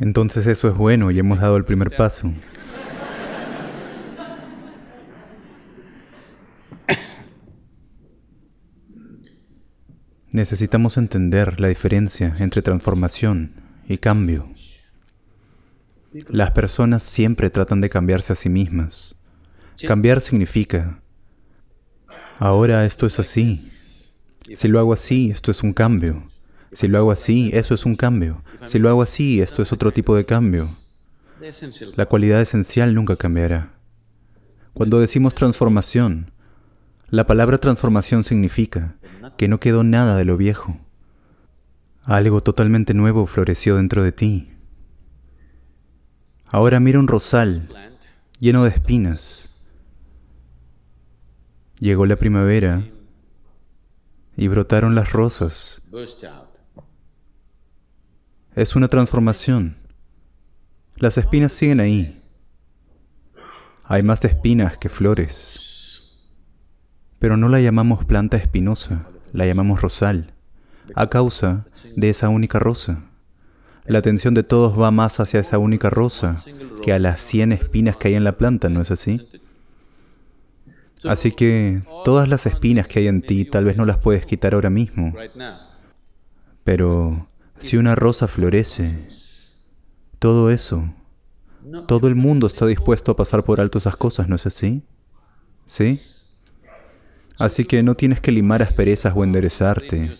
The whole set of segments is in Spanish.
Entonces eso es bueno y hemos dado el primer paso. Necesitamos entender la diferencia entre transformación y cambio. Las personas siempre tratan de cambiarse a sí mismas. Cambiar significa, ahora esto es así. Si lo hago así, esto es un cambio. Si lo hago así, eso es un cambio. Si lo hago así, esto es otro tipo de cambio. La cualidad esencial nunca cambiará. Cuando decimos transformación, la palabra transformación significa que no quedó nada de lo viejo. Algo totalmente nuevo floreció dentro de ti. Ahora mira un rosal lleno de espinas. Llegó la primavera y brotaron las rosas. Es una transformación. Las espinas siguen ahí. Hay más espinas que flores. Pero no la llamamos planta espinosa, la llamamos rosal, a causa de esa única rosa. La atención de todos va más hacia esa única rosa que a las 100 espinas que hay en la planta, ¿no es así? Así que todas las espinas que hay en ti tal vez no las puedes quitar ahora mismo. Pero si una rosa florece, todo eso, todo el mundo está dispuesto a pasar por alto esas cosas, ¿no es así? ¿Sí? Así que no tienes que limar asperezas o enderezarte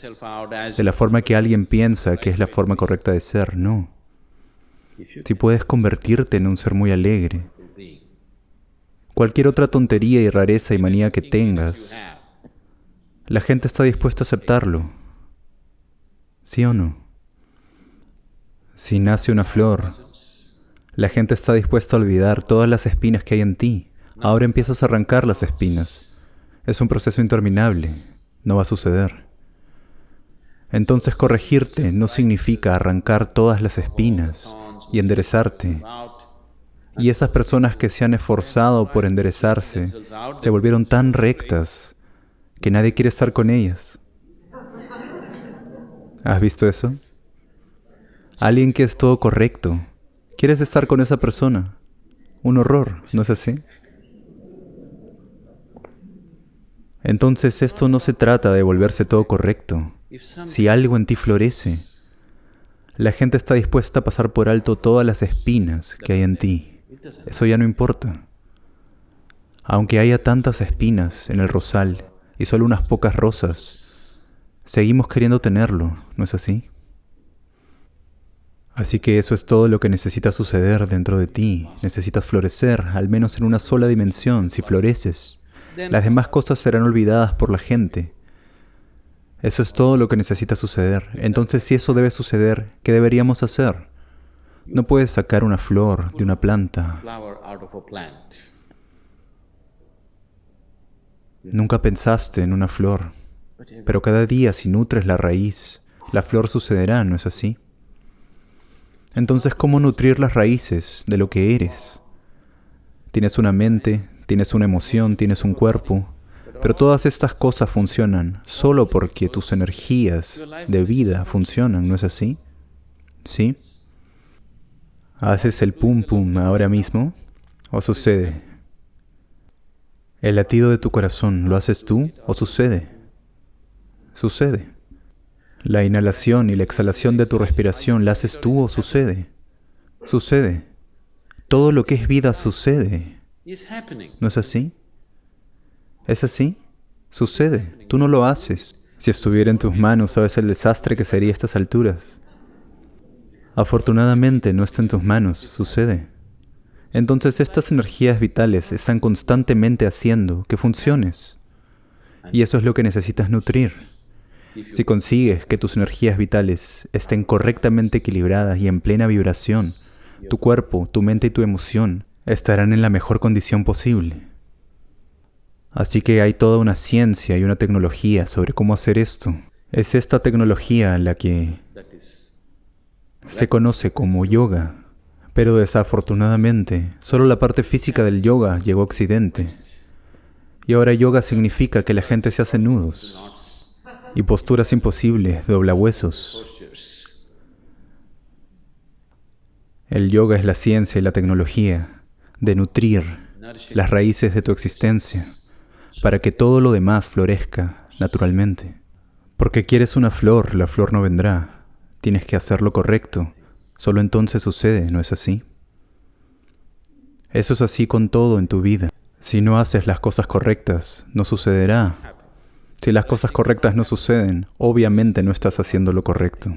de la forma que alguien piensa que es la forma correcta de ser, no. Si puedes convertirte en un ser muy alegre, cualquier otra tontería y rareza y manía que tengas, la gente está dispuesta a aceptarlo. ¿Sí o no? Si nace una flor, la gente está dispuesta a olvidar todas las espinas que hay en ti. Ahora empiezas a arrancar las espinas. Es un proceso interminable. No va a suceder. Entonces corregirte no significa arrancar todas las espinas y enderezarte. Y esas personas que se han esforzado por enderezarse se volvieron tan rectas que nadie quiere estar con ellas. ¿Has visto eso? Alguien que es todo correcto. ¿Quieres estar con esa persona? Un horror, ¿no es así? Entonces esto no se trata de volverse todo correcto. Si algo en ti florece, la gente está dispuesta a pasar por alto todas las espinas que hay en ti. Eso ya no importa. Aunque haya tantas espinas en el rosal y solo unas pocas rosas, seguimos queriendo tenerlo, ¿no es así? Así que eso es todo lo que necesita suceder dentro de ti. Necesitas florecer, al menos en una sola dimensión. Si floreces, las demás cosas serán olvidadas por la gente. Eso es todo lo que necesita suceder. Entonces, si eso debe suceder, ¿qué deberíamos hacer? No puedes sacar una flor de una planta. Nunca pensaste en una flor, pero cada día si nutres la raíz, la flor sucederá, ¿no es así? Entonces, ¿cómo nutrir las raíces de lo que eres? Tienes una mente, tienes una emoción, tienes un cuerpo, pero todas estas cosas funcionan solo porque tus energías de vida funcionan, ¿no es así? ¿Sí? ¿Haces el pum pum ahora mismo? ¿O sucede? ¿El latido de tu corazón lo haces tú o sucede? Sucede. La inhalación y la exhalación de tu respiración, ¿la haces tú o sucede? Sucede. Todo lo que es vida sucede. ¿No es así? ¿Es así? Sucede. Tú no lo haces. Si estuviera en tus manos, sabes el desastre que sería a estas alturas. Afortunadamente no está en tus manos, sucede. Entonces estas energías vitales están constantemente haciendo que funciones. Y eso es lo que necesitas nutrir. Si consigues que tus energías vitales estén correctamente equilibradas y en plena vibración, tu cuerpo, tu mente y tu emoción estarán en la mejor condición posible. Así que hay toda una ciencia y una tecnología sobre cómo hacer esto. Es esta tecnología la que se conoce como yoga, pero desafortunadamente solo la parte física del yoga llegó a Occidente. Y ahora yoga significa que la gente se hace nudos, y posturas imposibles, doblahuesos. El yoga es la ciencia y la tecnología de nutrir las raíces de tu existencia para que todo lo demás florezca naturalmente. Porque quieres una flor, la flor no vendrá. Tienes que hacer lo correcto. Solo entonces sucede, ¿no es así? Eso es así con todo en tu vida. Si no haces las cosas correctas, no sucederá. Si las cosas correctas no suceden, obviamente no estás haciendo lo correcto.